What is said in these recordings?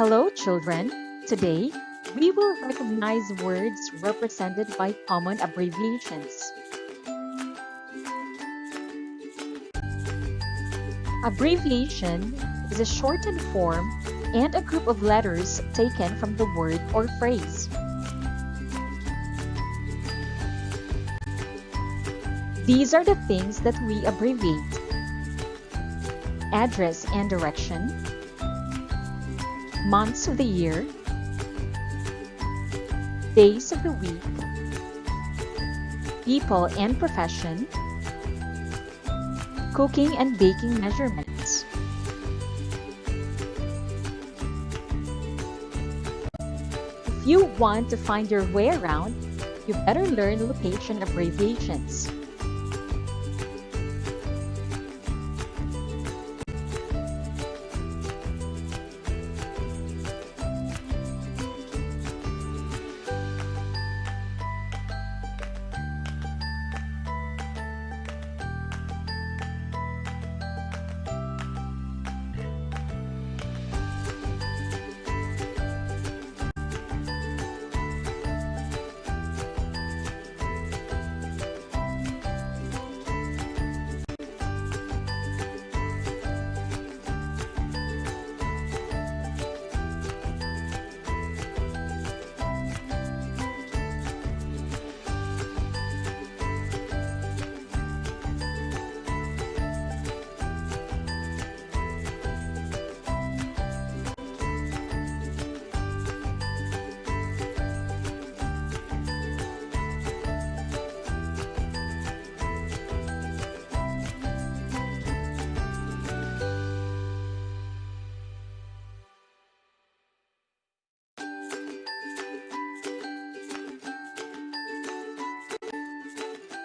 Hello, children. Today, we will recognize words represented by common abbreviations. Abbreviation is a shortened form and a group of letters taken from the word or phrase. These are the things that we abbreviate. Address and direction, months of the year, days of the week, people and profession, cooking and baking measurements. If you want to find your way around, you better learn location abbreviations.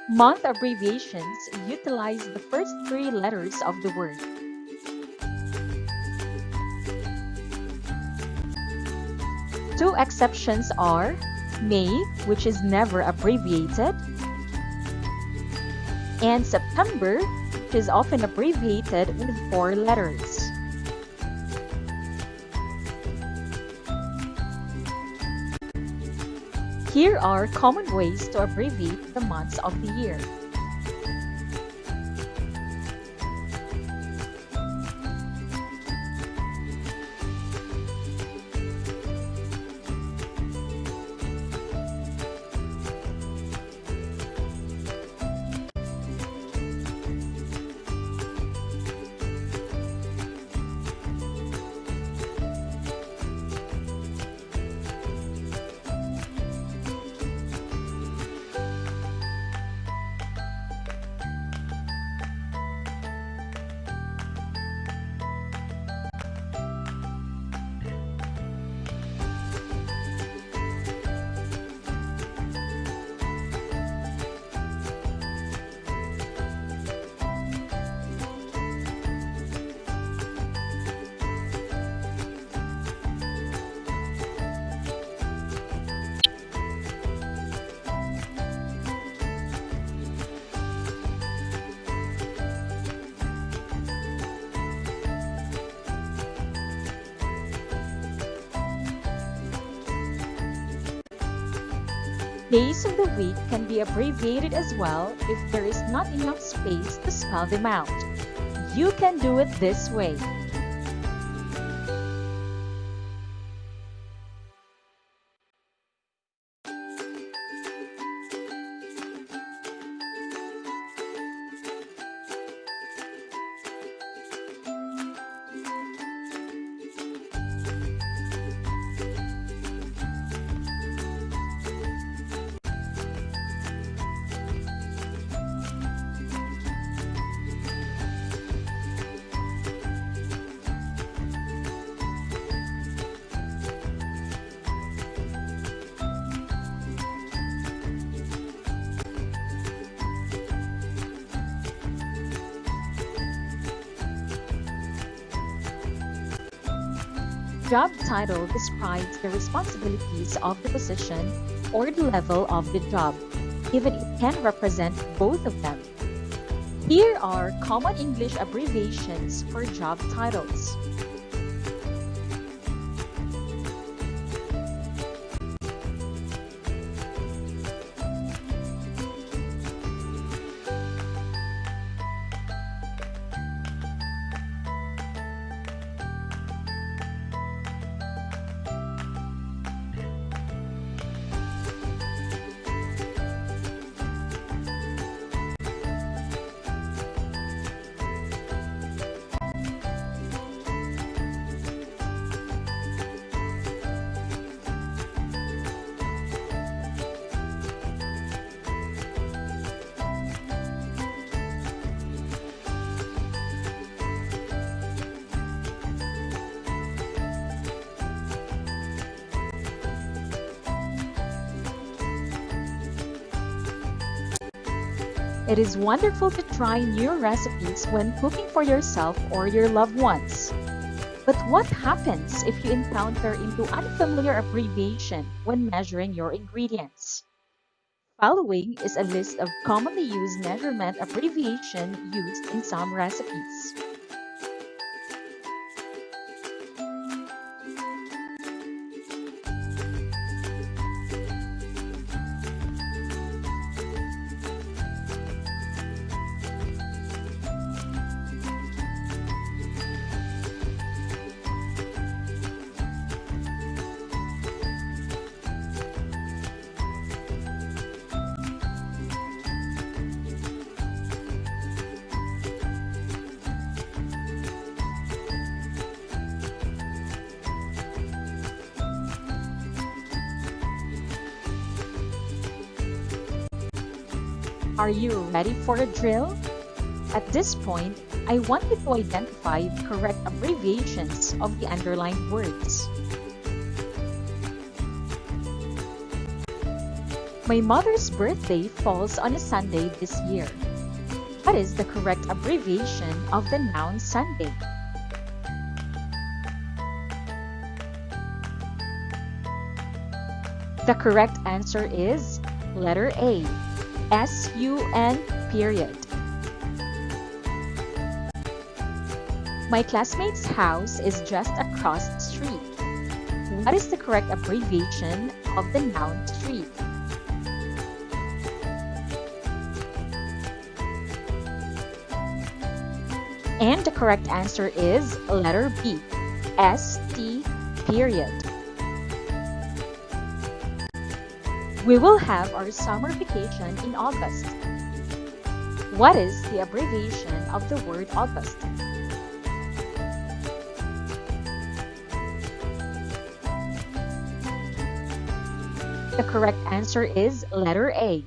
Month abbreviations utilize the first three letters of the word. Two exceptions are May, which is never abbreviated, and September, which is often abbreviated with four letters. Here are common ways to abbreviate the months of the year. Days of the week can be abbreviated as well if there is not enough space to spell them out. You can do it this way. Job title describes the responsibilities of the position or the level of the job, even it can represent both of them. Here are common English abbreviations for job titles. It is wonderful to try new recipes when cooking for yourself or your loved ones. But what happens if you encounter into unfamiliar abbreviation when measuring your ingredients? Following is a list of commonly used measurement abbreviation used in some recipes. Are you ready for a drill? At this point, I want you to identify the correct abbreviations of the underlined words. My mother's birthday falls on a Sunday this year. What is the correct abbreviation of the noun Sunday? The correct answer is letter A, S-U-N period. My classmate's house is just across the street. What is the correct abbreviation of the noun street? And the correct answer is letter B, S-T period. We will have our summer vacation in August. What is the abbreviation of the word August? The correct answer is letter A.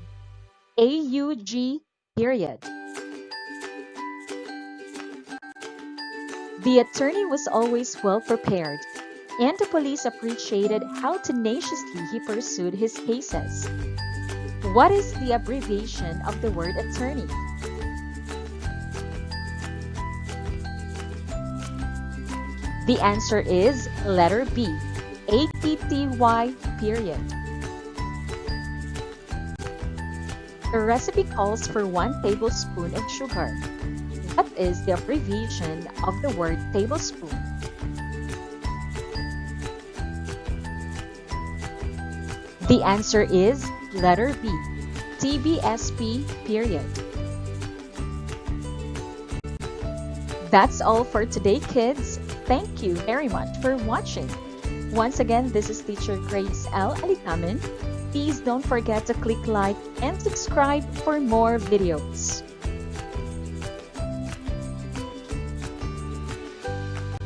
A-U-G period. The attorney was always well prepared and the police appreciated how tenaciously he pursued his cases. What is the abbreviation of the word attorney? The answer is letter B, A-T-T-Y period. The recipe calls for 1 tablespoon of sugar. What is the abbreviation of the word tablespoon? The answer is letter B, TBSP period. That's all for today, kids. Thank you very much for watching. Once again, this is teacher Grace L. Alitamin. Please don't forget to click like and subscribe for more videos.